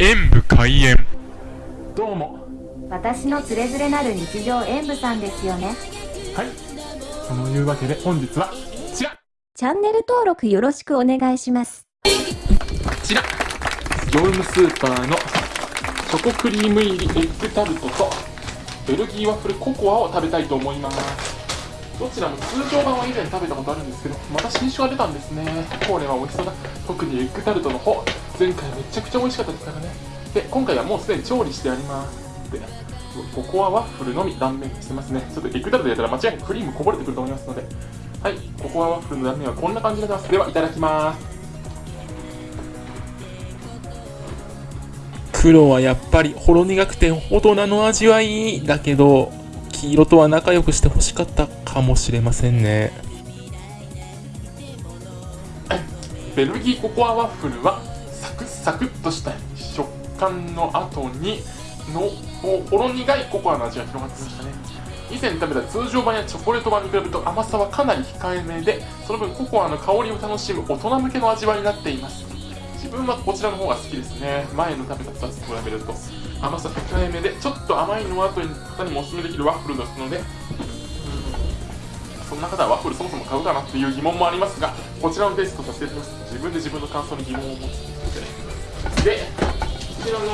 演武開演。どうも。私のつれづれなる日常演舞さんですよね。はい。そのいうわけで本日はこちら。チャンネル登録よろしくお願いします。こちら。業務スーパーのチョコクリーム入りエッグタルトとベルギーワッフルココアを食べたいと思います。どちらも通常版は以前食べたことあるんですけどまた新種が出たんですね。これは美味しそうだ。特にエッグタルトの方前回めちゃくちゃ美味しかったですからね。で今回はもうすでに調理してあります。でココアワッフルのみ断面してますね。ちょっとエッグタルトやったら間違いなくクリームこぼれてくると思いますので。はいココアワッフルの断面はこんな感じになってます。ではいただきます。黒はやっぱりほろ苦くて大人の味わいだけど黄色とは仲良くしてほしかったかもしれませんね。ベルギーココアワッフルはサクサクっとした食感の後にのほろ苦いココアの味が広がってきましたね。以前食べた通常版やチョコレート版に比べると甘さはかなり控えめでその分ココアの香りを楽しむ大人向けの味わいになっています。自分はこちらの方が好きですね。前の食べた2つと比べると甘さ控えめでちょっと甘いの後に方にもおすすめできるワッフルですのでそんな方はワッフルそもそも買うかなっていう疑問もありますがこちらのテストさせていただきます。自分で自分の感想に疑問を持つ。でこちらの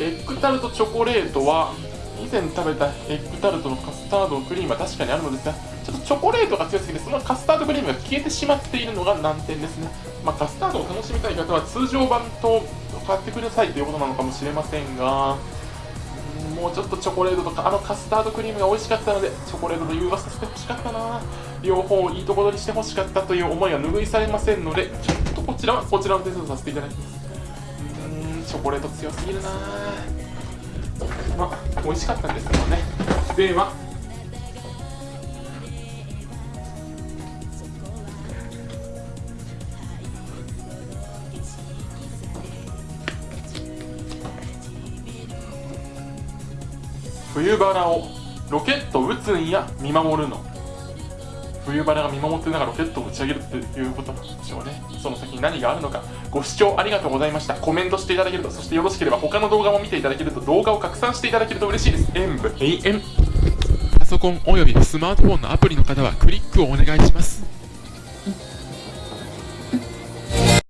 エッグタルトチョコレートは以前食べたエッグタルトのカスタードクリームは確かにあるのですがちょっとチョコレートが強すぎてそのカスタードクリームが消えてしまっているのが難点ですね、まあ、カスタードを楽しみたい方は通常版と買ってくださいということなのかもしれませんがもうちょっとチョコレートとかあのカスタードクリームが美味しかったのでチョコレートと融和させてほしかったな。両方いいところにしてほしかったという思いは拭いされませんのでちょっとこちらはこちらのテストさせていただきます。チョコレート強すぎるな。まあ美味しかったんですけどね。では冬バラをロケット撃つんや見守るの。冬バラが見守ってながらロケットを打ち上げるっていうことなんでしょうね。その先に何があるのか。ご視聴ありがとうございました。コメントしていただけるとそしてよろしければ他の動画も見ていただけると動画を拡散していただけると嬉しいです。演武永遠。パソコンおよびスマートフォンのアプリの方はクリックをお願いします。